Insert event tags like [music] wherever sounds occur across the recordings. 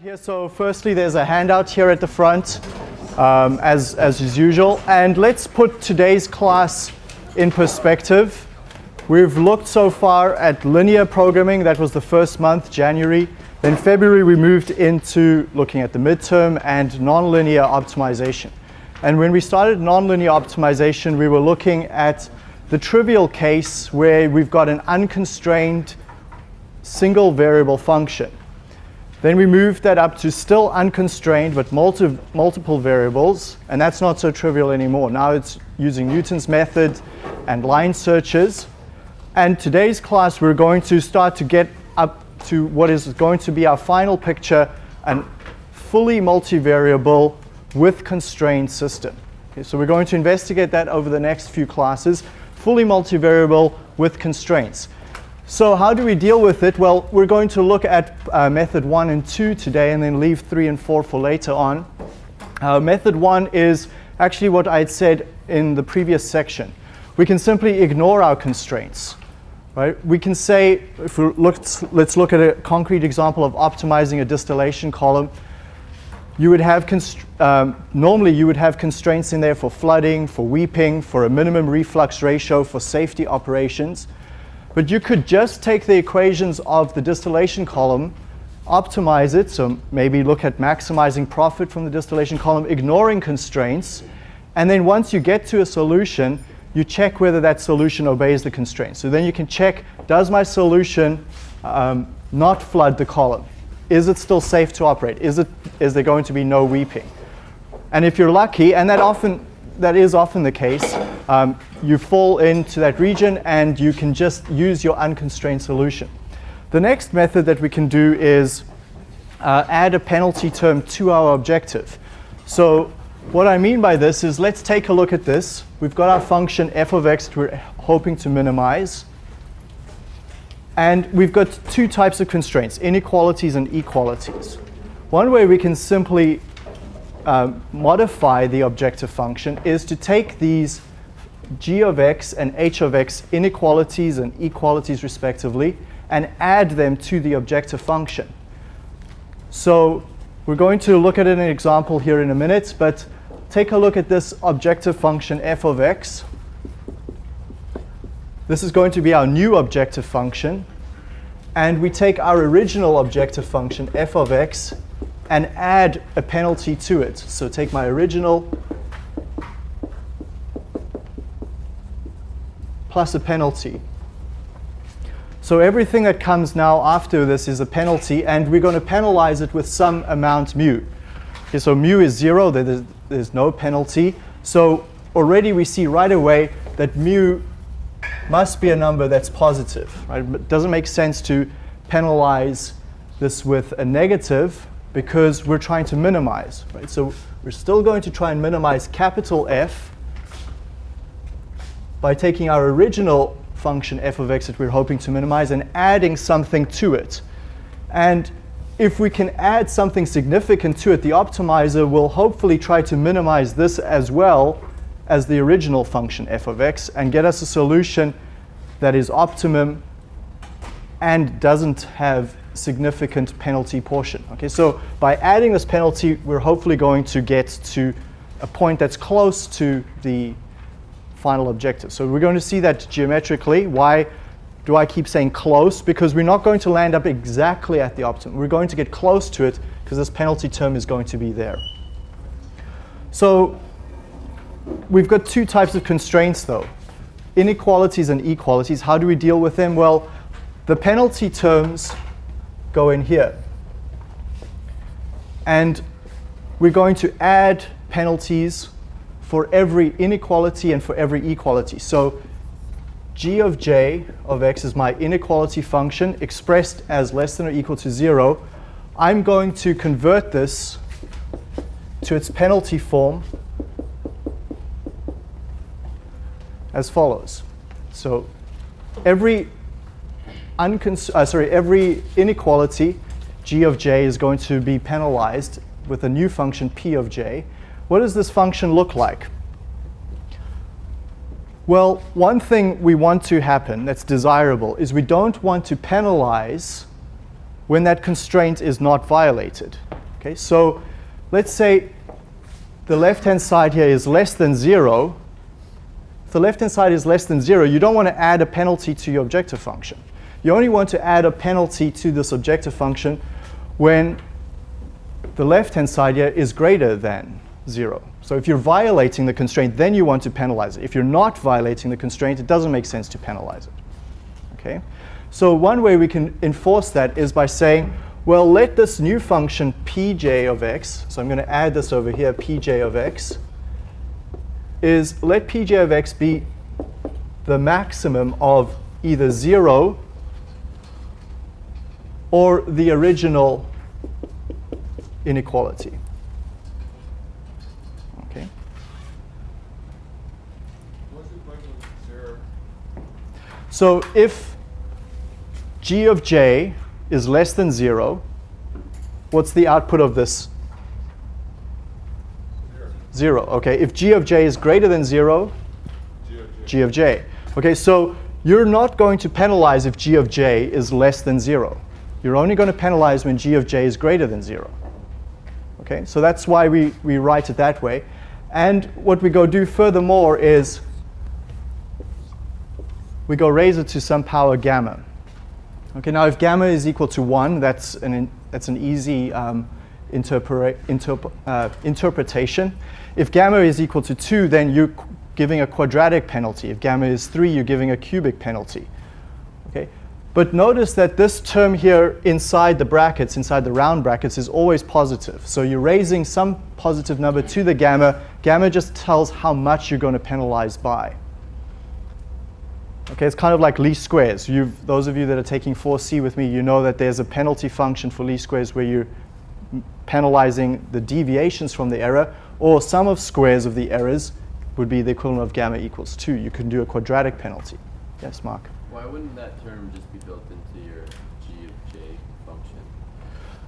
Here, so firstly, there's a handout here at the front, um, as, as is usual. And let's put today's class in perspective. We've looked so far at linear programming. That was the first month, January. Then February, we moved into looking at the midterm and nonlinear optimization. And when we started nonlinear optimization, we were looking at the trivial case where we've got an unconstrained single variable function. Then we moved that up to still unconstrained but multi multiple variables, and that's not so trivial anymore. Now it's using Newton's method and line searches. And today's class we're going to start to get up to what is going to be our final picture, a fully multivariable with constrained system. Okay, so we're going to investigate that over the next few classes, fully multivariable with constraints. So how do we deal with it? Well, we're going to look at uh, method one and two today and then leave three and four for later on. Uh, method one is actually what I had said in the previous section. We can simply ignore our constraints. Right? We can say, if we look, let's look at a concrete example of optimizing a distillation column. You would have, um, normally you would have constraints in there for flooding, for weeping, for a minimum reflux ratio, for safety operations. But you could just take the equations of the distillation column, optimize it, so maybe look at maximizing profit from the distillation column, ignoring constraints, and then once you get to a solution, you check whether that solution obeys the constraints. So then you can check, does my solution um, not flood the column? Is it still safe to operate? Is, it, is there going to be no weeping? And if you're lucky, and that often that is often the case, um, you fall into that region and you can just use your unconstrained solution. The next method that we can do is uh, add a penalty term to our objective. So what I mean by this is let's take a look at this. We've got our function f of x that we're hoping to minimize. And we've got two types of constraints, inequalities and equalities. One way we can simply um, modify the objective function is to take these g of x and h of x inequalities and equalities respectively and add them to the objective function. So we're going to look at an example here in a minute, but take a look at this objective function f of x. This is going to be our new objective function. And we take our original objective function f of x and add a penalty to it. So take my original plus a penalty. So everything that comes now after this is a penalty, and we're going to penalize it with some amount mu. Okay, so mu is zero, there's, there's no penalty. So already we see right away that mu must be a number that's positive. Right? It doesn't make sense to penalize this with a negative because we're trying to minimize. Right? So we're still going to try and minimize capital F by taking our original function f of x that we're hoping to minimize and adding something to it. And if we can add something significant to it, the optimizer will hopefully try to minimize this as well as the original function f of x and get us a solution that is optimum and doesn't have significant penalty portion. Okay, so by adding this penalty, we're hopefully going to get to a point that's close to the final objective. So we're going to see that geometrically. Why do I keep saying close? Because we're not going to land up exactly at the optimum. We're going to get close to it because this penalty term is going to be there. So we've got two types of constraints, though. Inequalities and equalities. How do we deal with them? Well, the penalty terms go in here. And we're going to add penalties for every inequality and for every equality. So g of j of x is my inequality function expressed as less than or equal to 0. I'm going to convert this to its penalty form as follows. So every uh, sorry, every inequality g of j is going to be penalized with a new function p of j. What does this function look like? Well, one thing we want to happen that's desirable is we don't want to penalize when that constraint is not violated. Okay, so let's say the left-hand side here is less than 0. If the left-hand side is less than 0, you don't want to add a penalty to your objective function. You only want to add a penalty to this objective function when the left-hand side here is greater than 0. So if you're violating the constraint, then you want to penalize it. If you're not violating the constraint, it doesn't make sense to penalize it. Okay? So one way we can enforce that is by saying, well, let this new function pj of x, so I'm going to add this over here, pj of x, is let pj of x be the maximum of either 0 or the original inequality. Okay. So if g of j is less than 0, what's the output of this? 0. Okay, if g of j is greater than 0, g of j. G of j. Okay, so you're not going to penalize if g of j is less than 0. You're only going to penalize when g of j is greater than 0. Okay, so that's why we, we write it that way. And what we go do furthermore is we go raise it to some power gamma. Okay, now if gamma is equal to 1, that's an, that's an easy um, interp uh, interpretation. If gamma is equal to 2, then you're giving a quadratic penalty. If gamma is 3, you're giving a cubic penalty. But notice that this term here inside the brackets, inside the round brackets, is always positive. So you're raising some positive number to the gamma. Gamma just tells how much you're going to penalize by. Okay, it's kind of like least squares. You've, those of you that are taking 4C with me, you know that there's a penalty function for least squares where you're penalizing the deviations from the error, or sum of squares of the errors would be the equivalent of gamma equals 2. You can do a quadratic penalty. Yes, Mark? Why wouldn't that term just be built into your g of j function?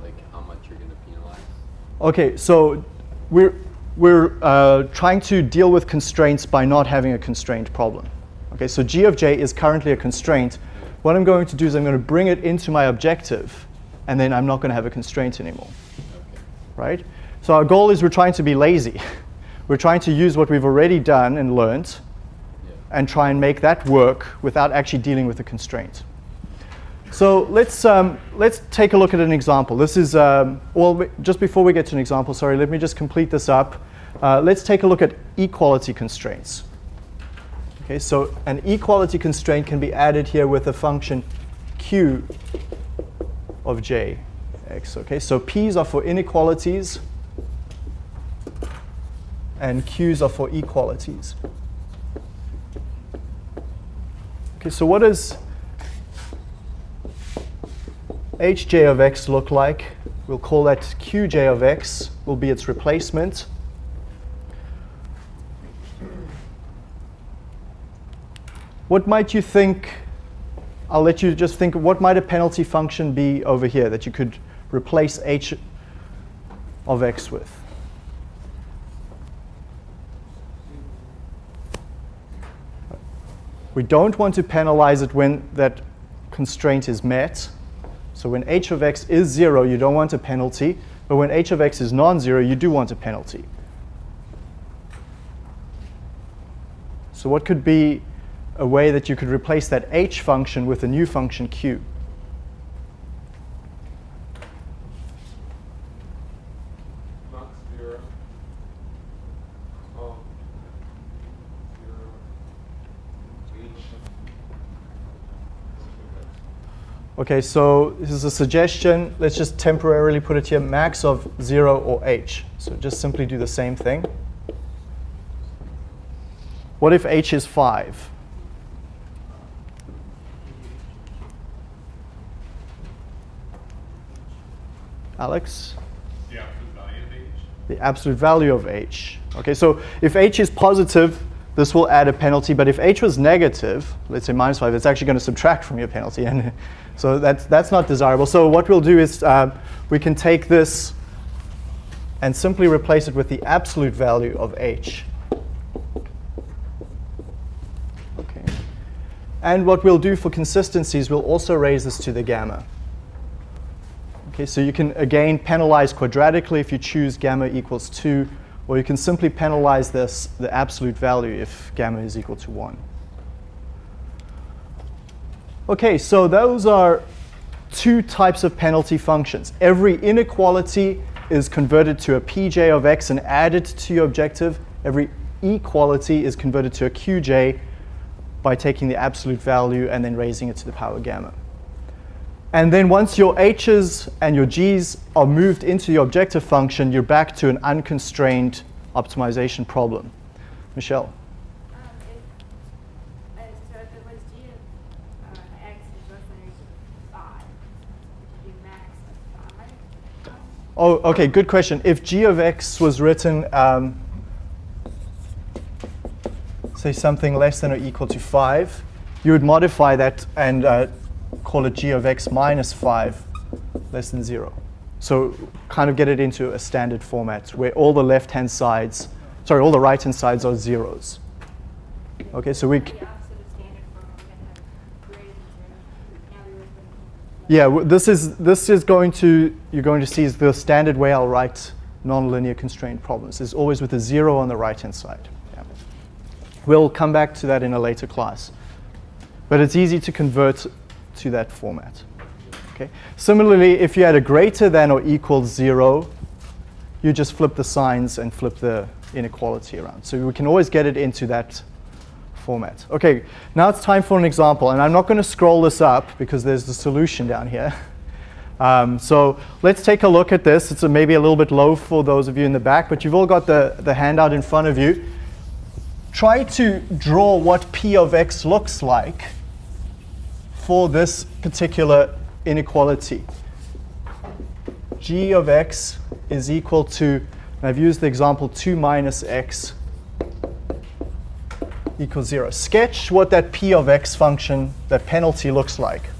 Like how much you're going to penalize? Okay, so we're, we're uh, trying to deal with constraints by not having a constraint problem. Okay, so g of j is currently a constraint. What I'm going to do is I'm going to bring it into my objective, and then I'm not going to have a constraint anymore. Okay. Right? So our goal is we're trying to be lazy. [laughs] we're trying to use what we've already done and learned yeah. and try and make that work without actually dealing with the constraint. So let's, um, let's take a look at an example. This is, um, well, just before we get to an example, sorry, let me just complete this up. Uh, let's take a look at equality constraints. Okay, so an equality constraint can be added here with a function q of j x. Okay, so p's are for inequalities and q's are for equalities. Okay, so what does hj of x look like? We'll call that qj of x will be its replacement. What might you think, I'll let you just think, what might a penalty function be over here that you could replace h of x with? We don't want to penalize it when that constraint is met. So when h of x is 0, you don't want a penalty. But when h of x is non-zero, you do want a penalty. So what could be a way that you could replace that h function with a new function q. Okay, so this is a suggestion. Let's just temporarily put it here, max of 0 or h. So just simply do the same thing. What if h is 5? Alex? The absolute value of h. The absolute value of h. Okay, so if h is positive, this will add a penalty. But if h was negative, let's say minus 5, it's actually going to subtract from your penalty. And [laughs] so that's, that's not desirable. So what we'll do is uh, we can take this and simply replace it with the absolute value of h. Okay. And what we'll do for consistencies, we'll also raise this to the gamma. Okay, so you can again penalize quadratically if you choose gamma equals 2, or you can simply penalize this, the absolute value if gamma is equal to 1. Okay, so those are two types of penalty functions. Every inequality is converted to a pj of x and added to your objective. Every equality is converted to a qj by taking the absolute value and then raising it to the power gamma. And then once your h's and your g's are moved into your objective function, you're back to an unconstrained optimization problem. Michelle. Um, if, uh, so if g uh, x is less than or equal to five, would you do max of five? Oh, okay, good question. If g of x was written, um, say something less than or equal to 5, you would modify that and uh, call it g of x minus 5 less than 0. So kind of get it into a standard format where all the left-hand sides, sorry, all the right-hand sides are zeros. Okay, so we, The opposite of standard form, we're gonna have greater than zero. Now we would put yeah, this is, this is going to, you're going to see is the standard way I'll write nonlinear constraint problems is always with a zero on the right-hand side. Yeah. We'll come back to that in a later class. But it's easy to convert to that format. Okay. Similarly, if you had a greater than or equal zero, you just flip the signs and flip the inequality around. So we can always get it into that format. Okay, now it's time for an example, and I'm not going to scroll this up because there's the solution down here. [laughs] Um, so let's take a look at this. It's a, maybe a little bit low for those of you in the back, but you've all got the, the handout in front of you. Try to draw what p of x looks like for this particular inequality. g of x is equal to, and I've used the example 2 minus x equals 0. Sketch what that p of x function, that penalty looks like.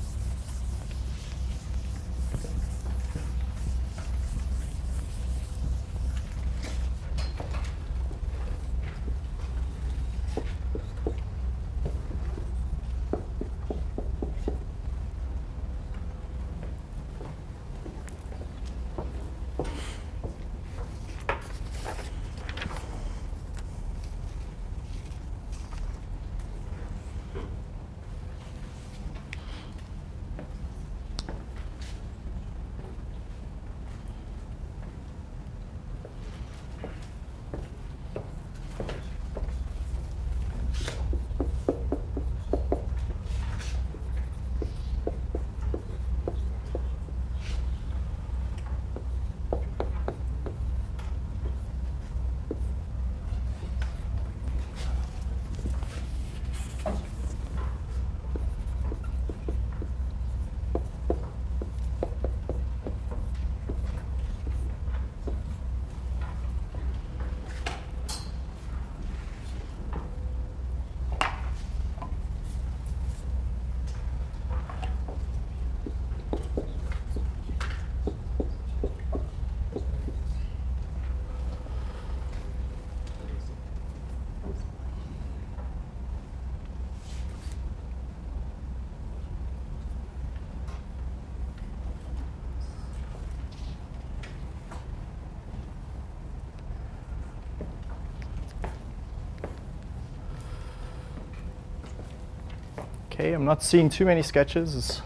Okay, I'm not seeing too many sketches.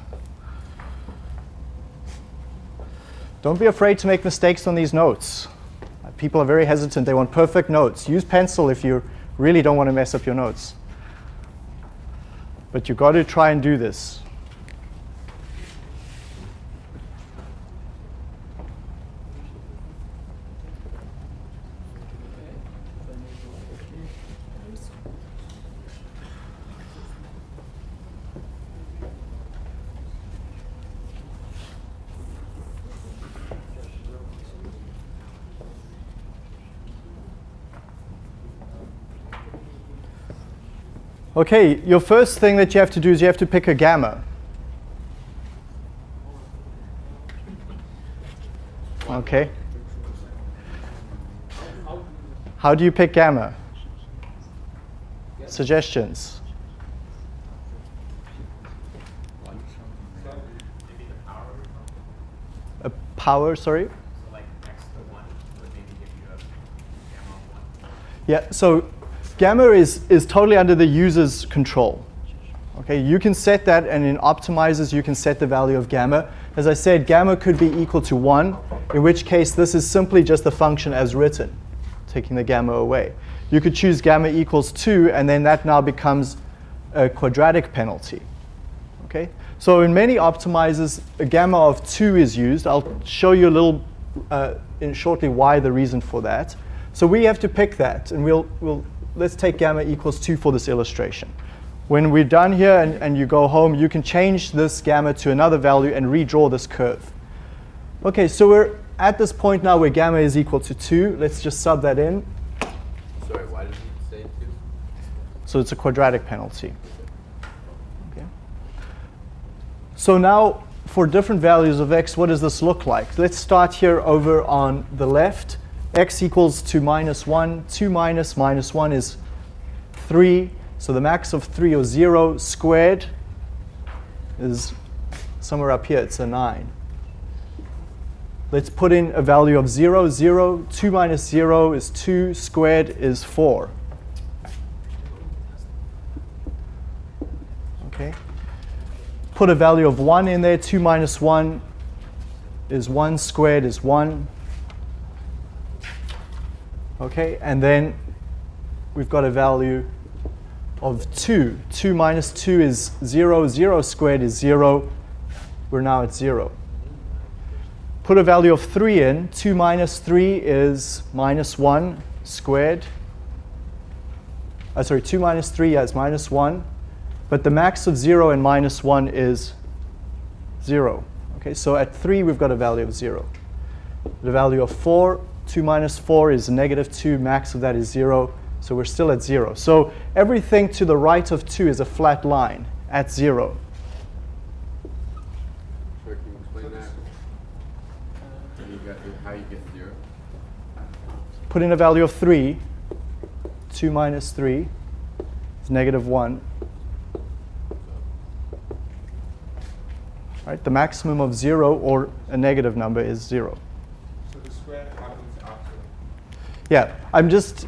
Don't be afraid to make mistakes on these notes. People are very hesitant. They want perfect notes. Use pencil if you really don't want to mess up your notes. But you've got to try and do this. Okay, your first thing that you have to do is you have to pick a gamma. Okay. How do you pick gamma? Suggestions? a power, sorry. So like x to 1 would maybe give you a gamma of 1. Yeah, so gamma is, is totally under the user's control. Okay, you can set that and in optimizers you can set the value of gamma. As I said, gamma could be equal to 1, in which case this is simply just the function as written, taking the gamma away. You could choose gamma equals 2 and then that now becomes a quadratic penalty. Okay, so in many optimizers, a gamma of 2 is used. I'll show you a little uh, in shortly why the reason for that. So we have to pick that, and we'll, we'll let's take gamma equals 2 for this illustration. When we're done here and, and you go home, you can change this gamma to another value and redraw this curve. Okay, so we're at this point now where gamma is equal to 2. Let's just sub that in. Sorry, why did you say two? So it's a quadratic penalty. Okay. So now for different values of x, what does this look like? Let's start here over on the left. X equals to minus 1. 2 minus minus 1 is 3. So the max of 3 or 0 squared is somewhere up here. It's a 9. Let's put in a value of 0. 0. 2 minus 0 is 2. Squared is 4. Okay. Put a value of 1 in there. 2 minus 1 is 1 squared is 1. Okay, and then we've got a value of 2. 2 minus 2 is 0. 0 squared is 0. We're now at 0. Put a value of 3 in. 2 minus 3 is minus 1 squared. Uh, sorry, 2 minus 3 is minus 1. But the max of 0 and minus 1 is 0. Okay, so at 3, we've got a value of 0. The value of 4, 2 minus 4 is negative 2. Max of that is 0. So we're still at 0. So everything to the right of 2 is a flat line at 0. Sir, can you explain that? You got how you get zero? Put in a value of 3. 2 minus 3 is negative 1. Right? The maximum of 0 or a negative number is 0. So the square happens after. Yeah, I'm just,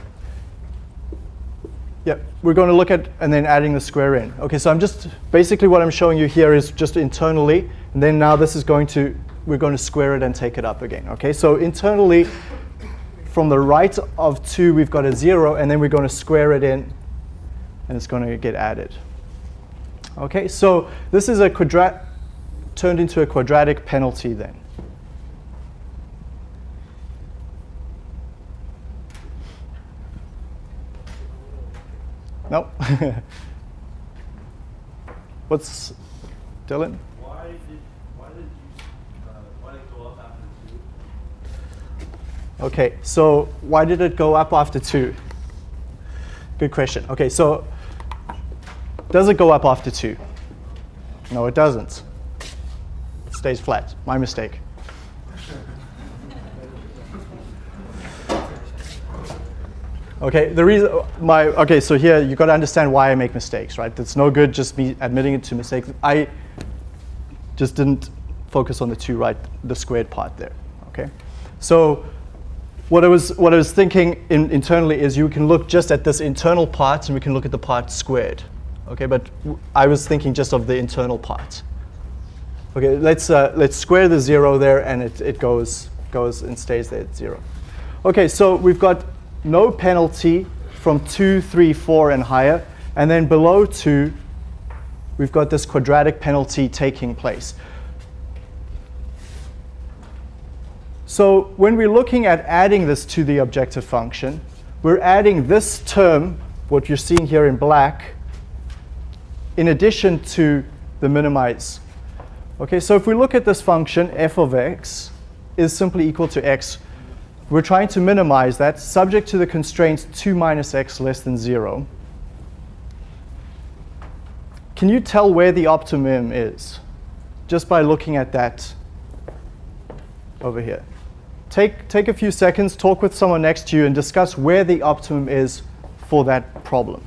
yeah, we're going to look at and then adding the square in. Okay, so I'm just, basically what I'm showing you here is just internally, and then now this is going to, we're going to square it and take it up again. Okay, so internally, from the right of 2, we've got a 0, and then we're going to square it in, and it's going to get added. Okay, so this is a quadrat, turned into a quadratic penalty then. No. [laughs] What's Dylan? Why did why did you uh, why did it go up after two? Okay, so why did it go up after two? Good question. Okay, so does it go up after two? No, it doesn't. It stays flat. My mistake. Okay, the reason my okay, so here you got to understand why I make mistakes, right? It's no good just me admitting it to mistakes. I just didn't focus on the two right, the squared part there. Okay, so what I was what I was thinking in, internally is you can look just at this internal part and we can look at the part squared. Okay, but I was thinking just of the internal part. Okay, let's uh, let's square the zero there and it, it goes goes and stays there at zero. Okay, so we've got no penalty from two, three, four, and higher, and then below two, we've got this quadratic penalty taking place. So when we're looking at adding this to the objective function, we're adding this term, what you're seeing here in black, in addition to the minimize. Okay, so if we look at this function, f of x is simply equal to x. We're trying to minimize that subject to the constraints 2 minus x less than 0. Can you tell where the optimum is just by looking at that over here? Take, take a few seconds, talk with someone next to you, and discuss where the optimum is for that problem.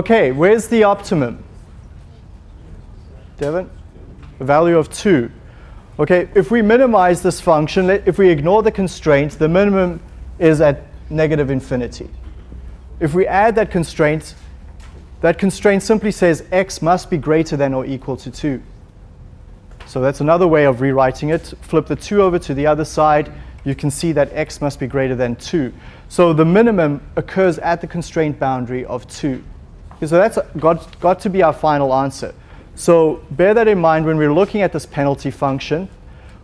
Okay, where's the optimum? Devin? A value of 2. Okay, if we minimize this function, if we ignore the constraint, the minimum is at negative infinity. If we add that constraint, that constraint simply says x must be greater than or equal to 2. So that's another way of rewriting it. Flip the 2 over to the other side. You can see that x must be greater than 2. So the minimum occurs at the constraint boundary of 2. So that's got, got to be our final answer. So bear that in mind when we're looking at this penalty function.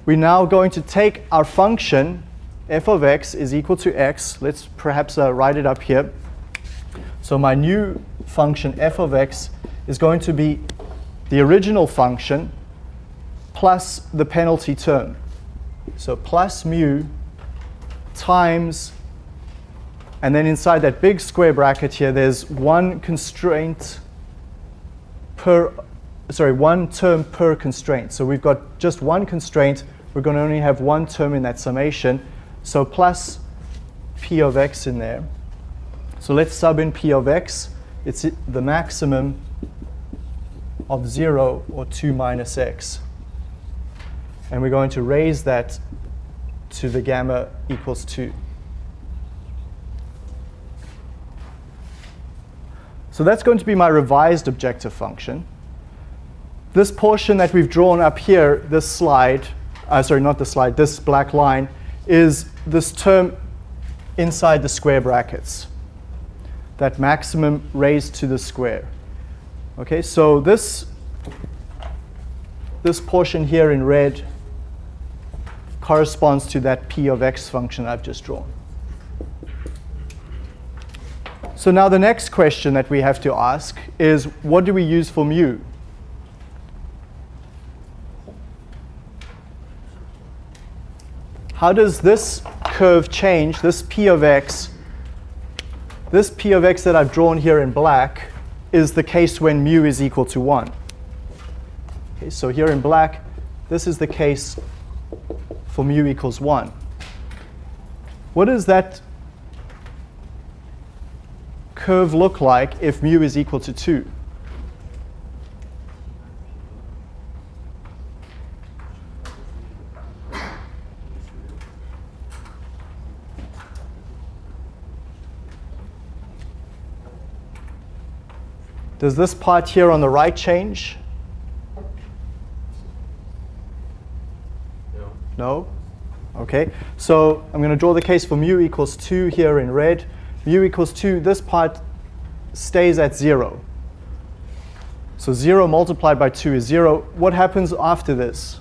We're now going to take our function, f of x is equal to x. Let's perhaps uh, write it up here. So my new function, f of x, is going to be the original function plus the penalty term. So plus mu times, and then inside that big square bracket here, there's one constraint per, sorry, one term per constraint. So we've got just one constraint. We're going to only have one term in that summation. So plus p of x in there. So let's sub in p of x. It's the maximum of 0 or 2 minus x. And we're going to raise that to the gamma equals 2. So that's going to be my revised objective function. This portion that we've drawn up here, this slide, uh, sorry, not the slide, this black line, is this term inside the square brackets. That maximum raised to the square. Okay, so this, this portion here in red corresponds to that p of x function I've just drawn. So now the next question that we have to ask is what do we use for mu? How does this curve change, this p of x, this p of x that I've drawn here in black is the case when mu is equal to 1. Okay, so here in black, this is the case for mu equals 1. What does that curve look like if mu is equal to 2? Does this part here on the right change? No. No? Okay, so I'm going to draw the case for mu equals 2 here in red. Mu equals 2, this part stays at 0. So 0 multiplied by 2 is 0. What happens after this?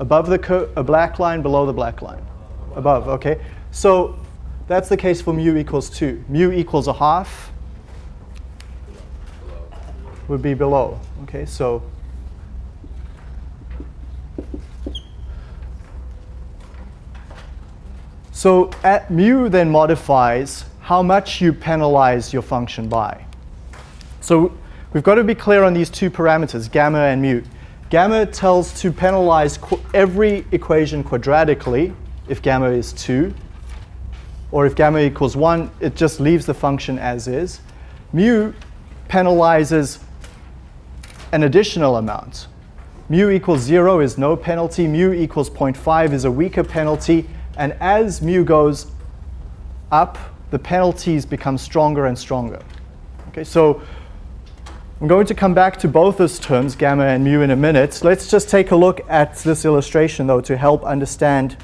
Above the a black line, below the black line? Above, okay. So that's the case for mu equals 2. Mu equals a half would be below. Okay, so so at mu then modifies how much you penalize your function by. So we've got to be clear on these two parameters, gamma and mu. Gamma tells to penalize every equation quadratically if gamma is 2, or if gamma equals 1, it just leaves the function as is. Mu penalizes an additional amount. Mu equals 0 is no penalty, mu equals 0.5 is a weaker penalty, and as mu goes up, the penalties become stronger and stronger. Okay, so I'm going to come back to both those terms, gamma and mu, in a minute. Let's just take a look at this illustration, though, to help understand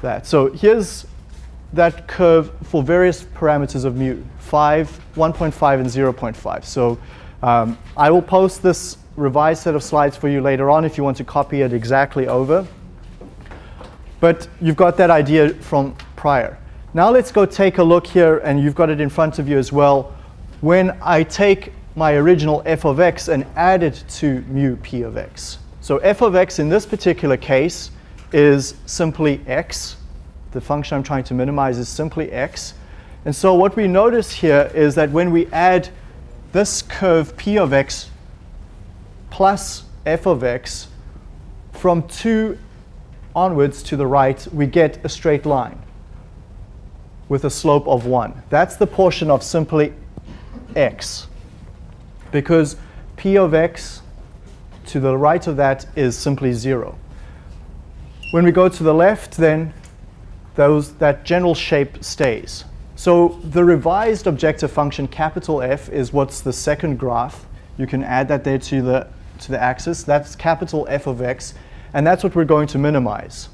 that. So here's that curve for various parameters of mu, 5, 1.5, and 0.5. So um, I will post this revised set of slides for you later on if you want to copy it exactly over. But you've got that idea from prior. Now let's go take a look here, and you've got it in front of you as well. When I take my original f of x and add it to mu p of x. So f of x in this particular case is simply x. The function I'm trying to minimize is simply x. And so what we notice here is that when we add this curve p of x plus f of x from 2 onwards to the right, we get a straight line with a slope of 1. That's the portion of simply x because p of x to the right of that is simply 0. When we go to the left, then those, that general shape stays. So the revised objective function capital F is what's the second graph. You can add that there to the, to the axis. That's capital F of x. And that's what we're going to minimize.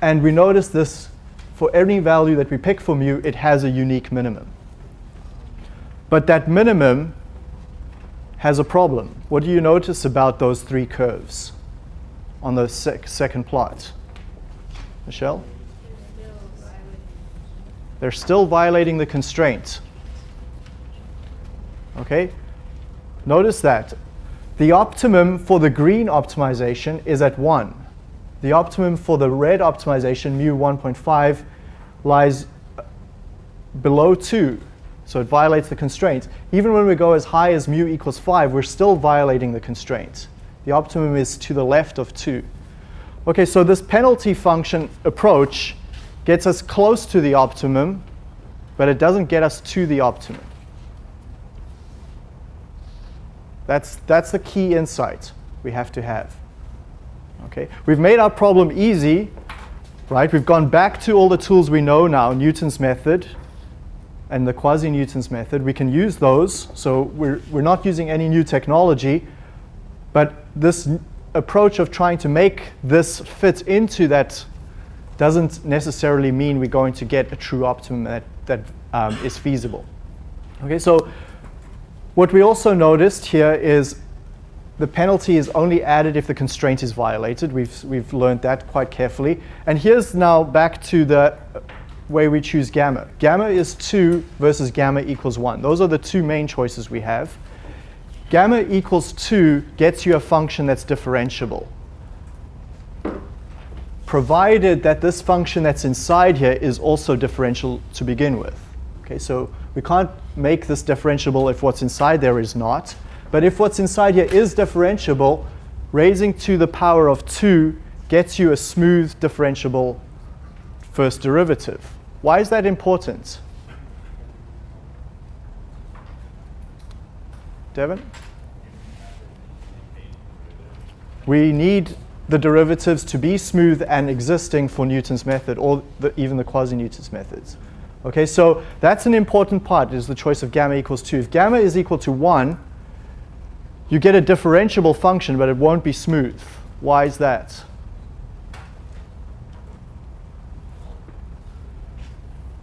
And we notice this for any value that we pick for mu, it has a unique minimum. But that minimum has a problem. What do you notice about those three curves on the sec second plot? Michelle? They're still violating the constraint. Okay? Notice that. The optimum for the green optimization is at 1. The optimum for the red optimization, mu 1.5, lies uh, below 2. So it violates the constraint. Even when we go as high as mu equals 5, we're still violating the constraint. The optimum is to the left of 2. Okay, so this penalty function approach gets us close to the optimum, but it doesn't get us to the optimum. That's, that's the key insight we have to have. Okay, we've made our problem easy, right? We've gone back to all the tools we know now, Newton's method and the quasi-Newton's method. We can use those, so we're, we're not using any new technology, but this approach of trying to make this fit into that doesn't necessarily mean we're going to get a true optimum that, that um, is feasible. Okay, so what we also noticed here is the penalty is only added if the constraint is violated. We've, we've learned that quite carefully. And here's now back to the way we choose gamma. Gamma is 2 versus gamma equals 1. Those are the two main choices we have. Gamma equals 2 gets you a function that's differentiable, provided that this function that's inside here is also differential to begin with. Okay, so we can't make this differentiable if what's inside there is not. But if what's inside here is differentiable, raising to the power of 2 gets you a smooth differentiable first derivative. Why is that important? Devin? We need the derivatives to be smooth and existing for Newton's method or the, even the quasi-Newton's methods. Okay, so that's an important part is the choice of gamma equals 2. If gamma is equal to 1, you get a differentiable function, but it won't be smooth. Why is that?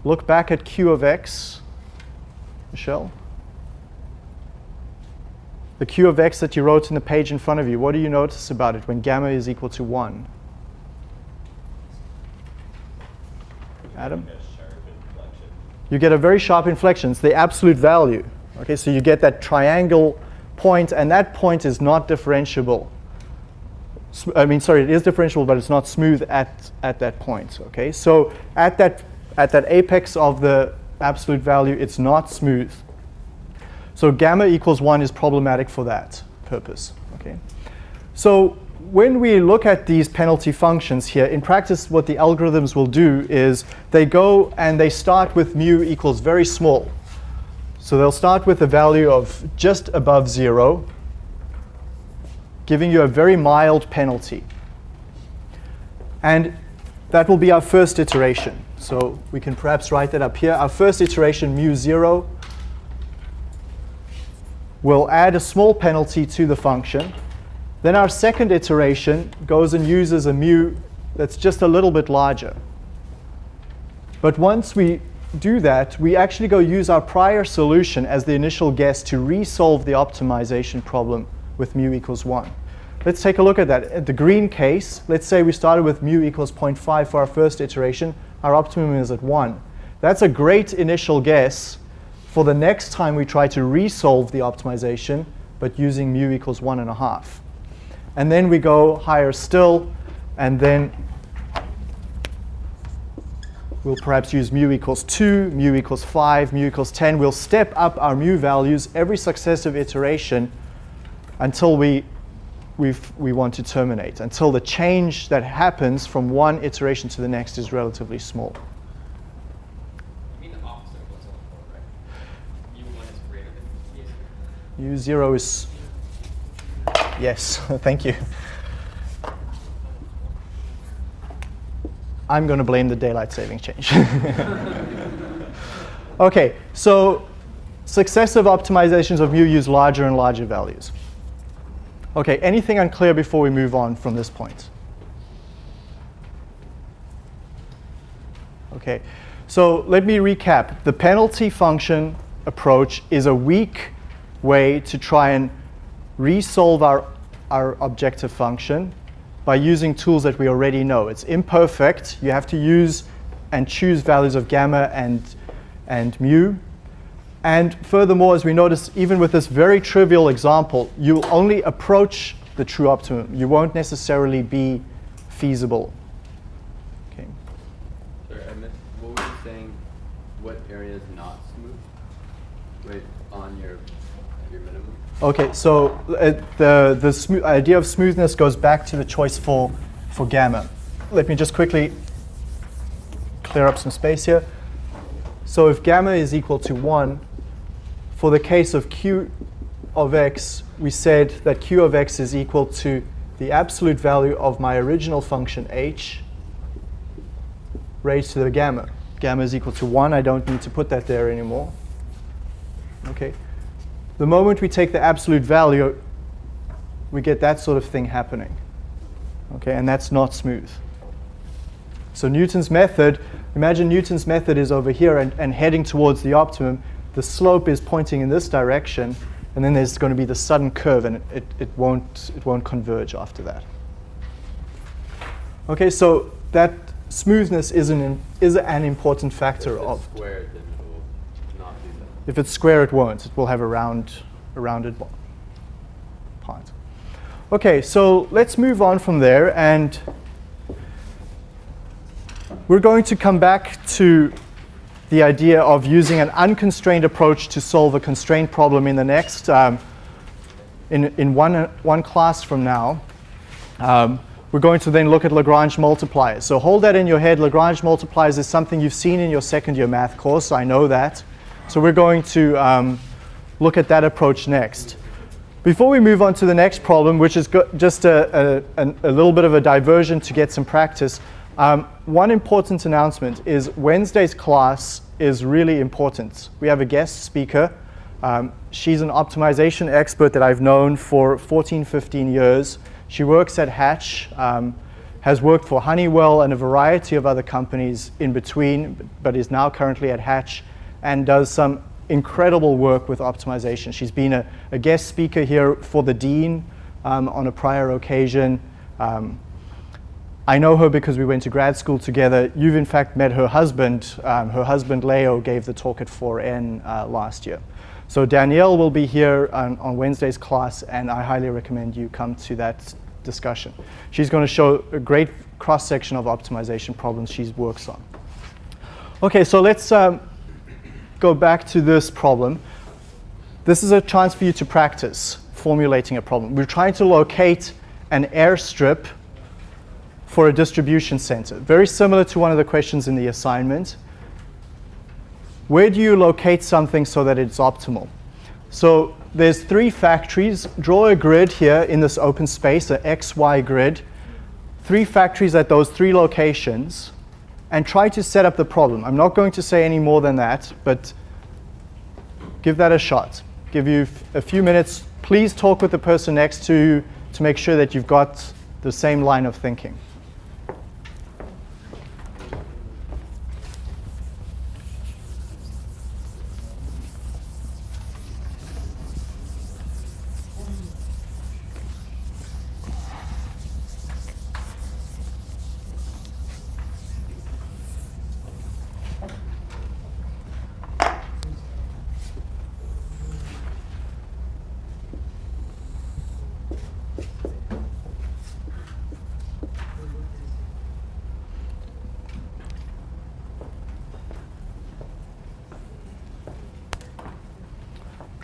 Look back at q of x, Michelle. The q of x that you wrote in the page in front of you, what do you notice about it when gamma is equal to 1? Adam? You get a very sharp inflection. It's the absolute value. Okay, so you get that triangle point, and that point is not differentiable. I mean, sorry, it is differentiable, but it's not smooth at, at that point. Okay, so at that at that apex of the absolute value, it's not smooth. So gamma equals 1 is problematic for that purpose. Okay. So when we look at these penalty functions here, in practice what the algorithms will do is they go and they start with mu equals very small. So they'll start with a value of just above 0, giving you a very mild penalty. And that will be our first iteration. So we can perhaps write that up here. Our first iteration, mu 0, will add a small penalty to the function. Then our second iteration goes and uses a mu that's just a little bit larger. But once we do that, we actually go use our prior solution as the initial guess to resolve the optimization problem with mu equals 1. Let's take a look at that. At the green case, let's say we started with mu equals 0.5 for our first iteration our optimum is at 1. That's a great initial guess for the next time we try to resolve the optimization, but using mu equals 1.5. And then we go higher still, and then we'll perhaps use mu equals 2, mu equals 5, mu equals 10. We'll step up our mu values every successive iteration until we we want to terminate until the change that happens from one iteration to the next is relatively small. You mean yes, [laughs] thank you. I'm going to blame the daylight saving change. [laughs] okay, so successive optimizations of mu use larger and larger values. Okay, anything unclear before we move on from this point? Okay, so let me recap. The penalty function approach is a weak way to try and resolve our, our objective function by using tools that we already know. It's imperfect. You have to use and choose values of gamma and, and mu. And furthermore, as we notice, even with this very trivial example, you'll only approach the true optimum. You won't necessarily be feasible. Okay. Sorry, I missed, what were you saying, what area is not smooth? Wait, on your, your minimum? Okay, so uh, the, the idea of smoothness goes back to the choice for, for gamma. Let me just quickly clear up some space here. So if gamma is equal to 1, for the case of q of x, we said that q of x is equal to the absolute value of my original function h raised to the gamma. Gamma is equal to 1. I don't need to put that there anymore. Okay. The moment we take the absolute value, we get that sort of thing happening. Okay, and that's not smooth. So Newton's method, imagine Newton's method is over here and, and heading towards the optimum. The slope is pointing in this direction, and then there's going to be the sudden curve, and it, it, it, won't, it won't converge after that. Okay, so that smoothness is an, is an important factor of squared, then it will not do that. If it's square, it won't. It will have a round, a rounded part. Okay, so let's move on from there, and we're going to come back to the idea of using an unconstrained approach to solve a constrained problem in the next, um, in, in one, one class from now. Um, we're going to then look at Lagrange multipliers. So hold that in your head. Lagrange multipliers is something you've seen in your second year math course. I know that. So we're going to um, look at that approach next. Before we move on to the next problem, which is just a, a, a little bit of a diversion to get some practice, um, one important announcement is Wednesday's class is really important. We have a guest speaker. Um, she's an optimization expert that I've known for 14, 15 years. She works at Hatch, um, has worked for Honeywell and a variety of other companies in between, but is now currently at Hatch and does some incredible work with optimization. She's been a, a guest speaker here for the dean um, on a prior occasion. Um, I know her because we went to grad school together. You've in fact met her husband. Um, her husband Leo gave the talk at 4N uh, last year. So Danielle will be here on, on Wednesday's class, and I highly recommend you come to that discussion. She's going to show a great cross section of optimization problems she works on. Okay, so let's um, go back to this problem. This is a chance for you to practice formulating a problem. We're trying to locate an airstrip for a distribution center. Very similar to one of the questions in the assignment. Where do you locate something so that it's optimal? So there's three factories. Draw a grid here in this open space, an XY grid. Three factories at those three locations and try to set up the problem. I'm not going to say any more than that, but give that a shot. Give you a few minutes. Please talk with the person next to you to make sure that you've got the same line of thinking.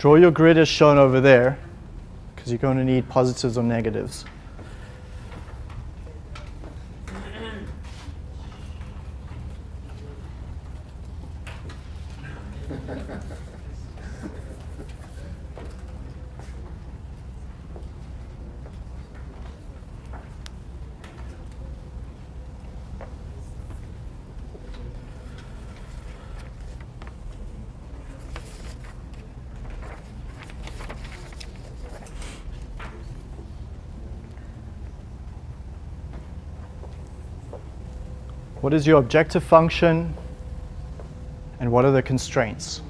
Draw your grid as shown over there, because you're going to need positives or negatives. What is your objective function? And what are the constraints?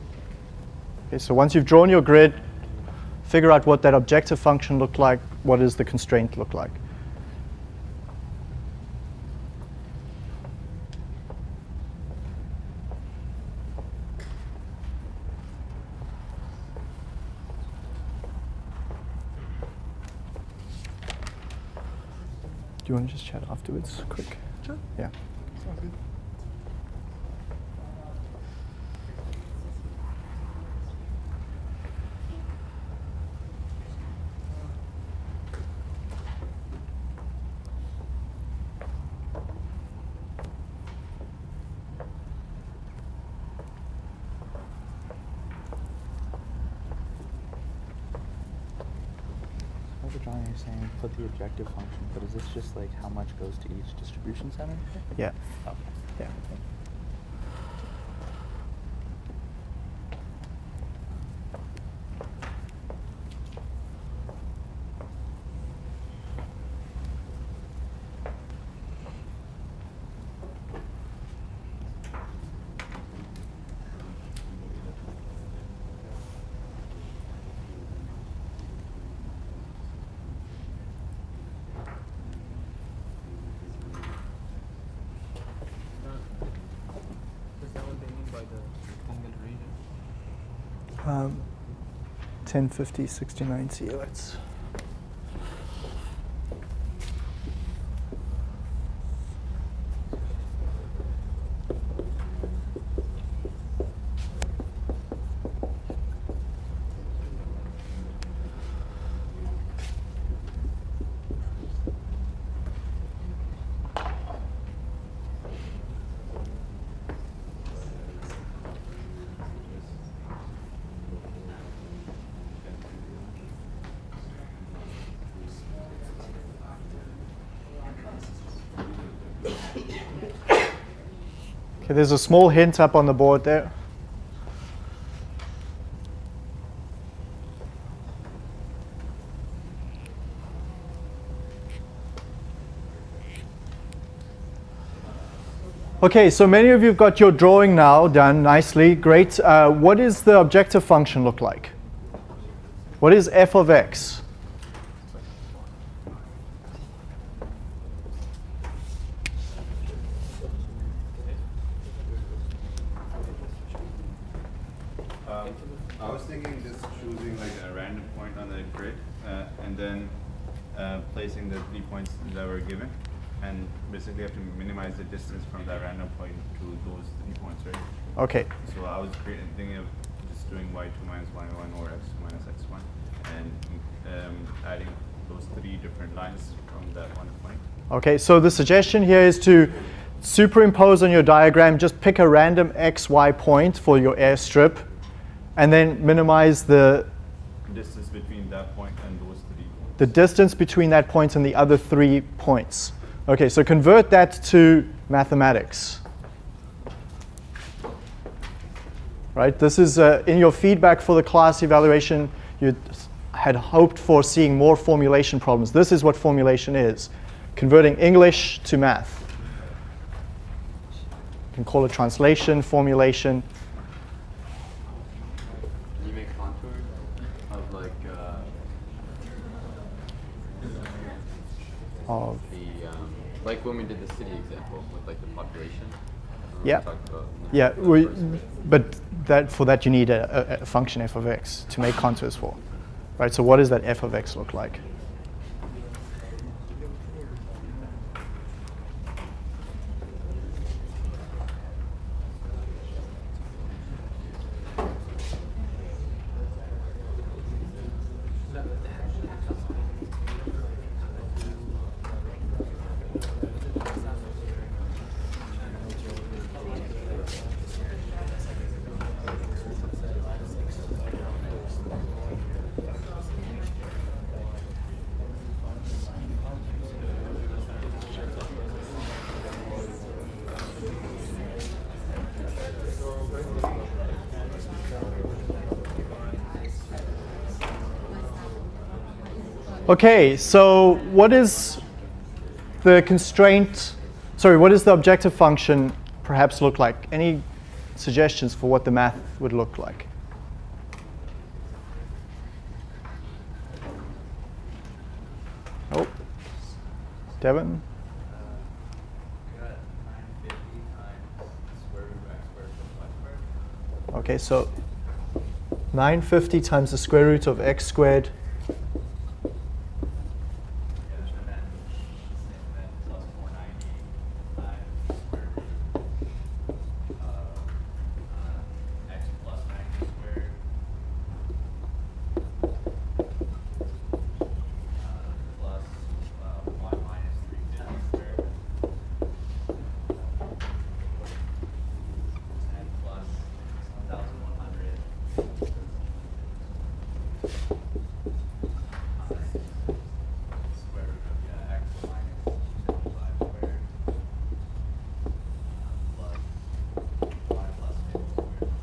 Okay, so once you've drawn your grid, figure out what that objective function looked like, what does the constraint look like. Do you want to just chat afterwards, quick? Sure. Yeah. What the drawing you're saying, put the objective function, but is this just like how much goes to each distribution center? Yeah. Okay. Yeah. Is that what they mean by the rectangular region? Um, 10, 50, 60, there's a small hint up on the board there. Okay, so many of you have got your drawing now done nicely. Great. Uh, what does the objective function look like? What is f of x? Um, I was thinking just choosing like a random point on the grid uh, and then uh, placing the three points that were given and basically have to minimize the distance from that random point to those three points, right? Okay. So I was creating, thinking of just doing y2 minus y1 or x2 minus x1 and um, adding those three different lines from that one point. Okay, so the suggestion here is to superimpose on your diagram, just pick a random x, y point for your airstrip, and then minimize the, Distance between that point and those three points. the distance between that point and the other three points. Okay, so convert that to mathematics. Right, this is uh, in your feedback for the class evaluation, you had hoped for seeing more formulation problems. This is what formulation is, converting English to math. You can call it translation, formulation. Can you make contours of like uh, Of, the um, like when we did the city example with like the population? Yeah. yeah, we, but that, for that you need a, a, a function f of x to make contours for. Right, so what does that f of x look like? Okay, so what is the constraint sorry, what does the objective function perhaps look like? Any suggestions for what the math would look like? Oh, Devin? Okay, so 950 times the square root of x squared Yeah, and then, and then plus four ninety times square root of, uh, x plus ninety squared. Uh, plus, uh, y minus three fifty squared. And plus one thousand one hundred. Square root of, yeah, x minus seventy-five squared. Plus y plus fifty squared.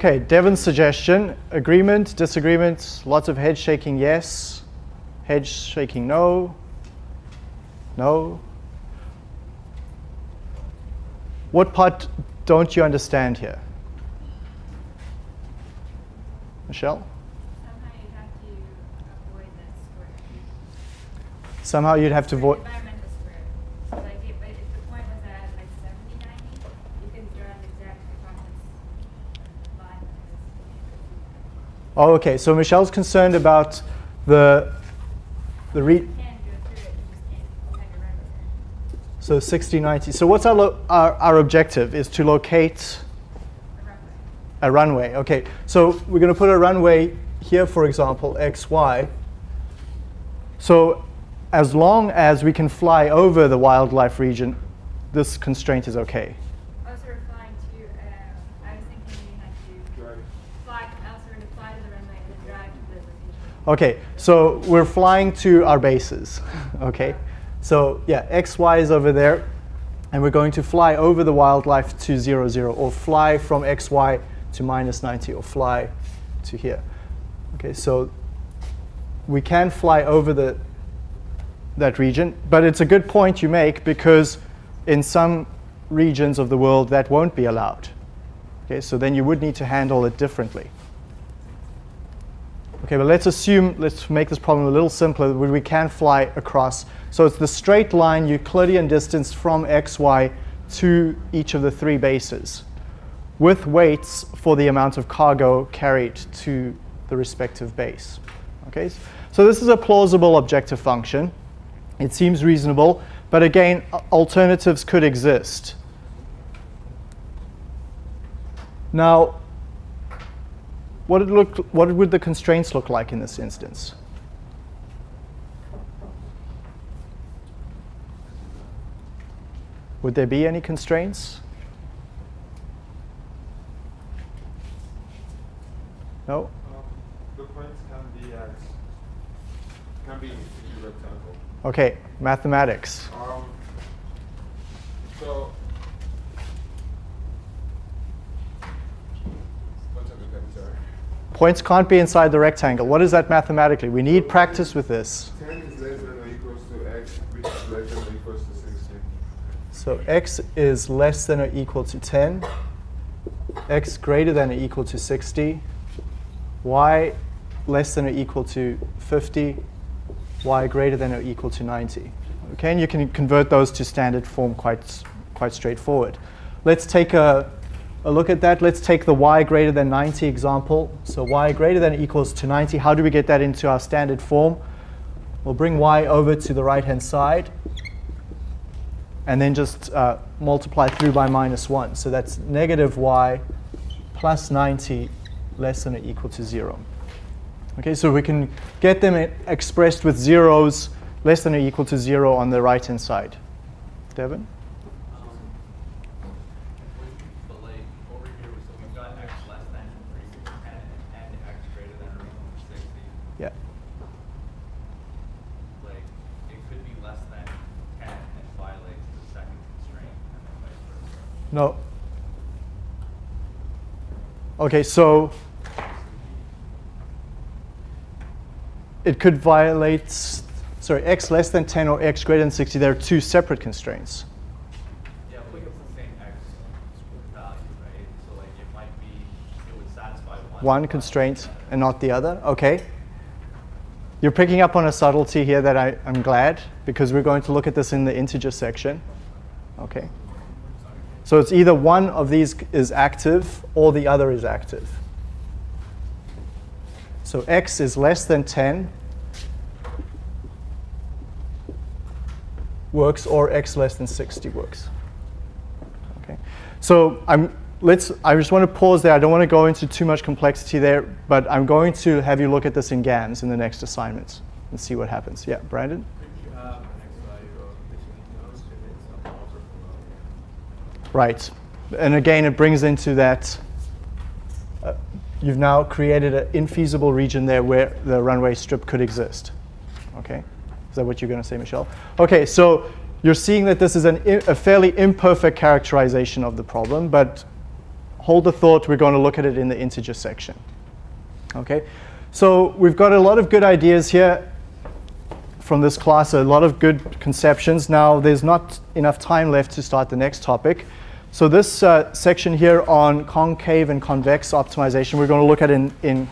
Okay, Devin's suggestion, agreement, disagreement, lots of head shaking yes, head shaking no, no. What part don't you understand here? Michelle? Somehow you have to avoid that square. Somehow you'd have to avoid. Environmental square. So like if, if the point was at like seventy, ninety, you can draw an exact circumference line like this. Oh, okay. So Michelle's concerned about the the re- You can go through it, you just can't kind of remember it. so 60, 90. So what's our, our our objective is to locate A runway. a runway. Okay, so we're going to put a runway here, for example, x, y. So as long as we can fly over the wildlife region, this constraint is okay. Also, we're flying to, uh, I was thinking we had to Drive. fly, also we're going to fly to the runway and then drive to the location. Okay, so we're flying to our bases. [laughs] okay, so yeah, x, y is over there, and we're going to fly over the wildlife to 0, 0, or fly from x, y to minus 90, or fly to here. Okay, so we can fly over the that region, but it's a good point you make because in some regions of the world that won't be allowed. Okay, so then you would need to handle it differently. Okay, but let's assume, let's make this problem a little simpler, we can fly across. So it's the straight line Euclidean distance from xy to each of the three bases with weights for the amount of cargo carried to the respective base. Okay, so this is a plausible objective function. It seems reasonable, but again, alternatives could exist. Now, what, it look, what would the constraints look like in this instance? Would there be any constraints? No? Um, the points can be at, can be rectangle. Okay, mathematics. Um, so. One second, I'm sorry. Points can't be inside the rectangle. What is that mathematically? We need practice with this. 10 is less than or equals to x, which is less than or equals to 60. So x is less than or equal to 10, x greater than or equal to 60, y less than or equal to 50, y greater than or equal to 90. Okay, and you can convert those to standard form quite, quite straightforward. Let's take a, a look at that. Let's take the y greater than 90 example. So y greater than equals to 90. How do we get that into our standard form? We'll bring y over to the right-hand side and then just uh, multiply through by minus 1. So that's negative y plus 90 less than or equal to 0. Okay, so we can get them expressed with zeros less than or equal to 0 on the right-hand side. Devin? But like over here, so we've got x less than three six ten and x greater than or equal to sixty. Yeah. Like it could be less than ten and violates the second constraint and then vice versa. No. Okay, so it could violate, sorry, x less than 10 or x greater than 60, they're two separate constraints. Yeah, but it's the same x? So like it might be, it would satisfy one. One constraint and not the other, okay? You're picking up on a subtlety here that I, I'm glad, because we're going to look at this in the integer section. Okay. So it's either one of these is active or the other is active. So x is less than 10 works or x less than 60 works. Okay. So I'm, let's, I just want to pause there. I don't want to go into too much complexity there, but I'm going to have you look at this in GAMS in the next assignments and see what happens. Yeah, Brandon? Could you have an x value of between those if it's above or below? Right. And again, it brings into that uh, you've now created an infeasible region there where the runway strip could exist. Okay? Is that what you're going to say, Michelle? Okay, so you're seeing that this is an, a fairly imperfect characterization of the problem, but hold the thought, we're going to look at it in the integer section. Okay? So we've got a lot of good ideas here from this class, a lot of good conceptions. Now, there's not enough time left to start the next topic. So this uh, section here on concave and convex optimization, we're going to look at in, in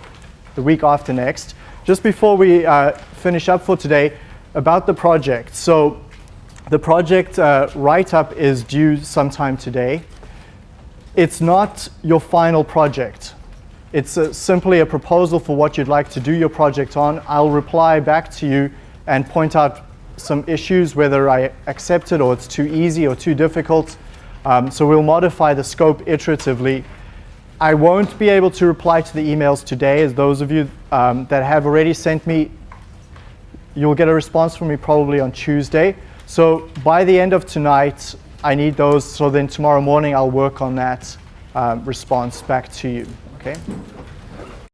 the week after next. Just before we uh, finish up for today, about the project. So the project uh, write-up is due sometime today. It's not your final project. It's uh simply a proposal for what you'd like to do your project on. I'll reply back to you and point out some issues, whether I accept it or it's too easy or too difficult. Um, so we'll modify the scope iteratively. I won't be able to reply to the emails today, as those of you um, that have already sent me, you'll get a response from me probably on Tuesday. So by the end of tonight, I need those. So then tomorrow morning, I'll work on that um, response back to you. Okay.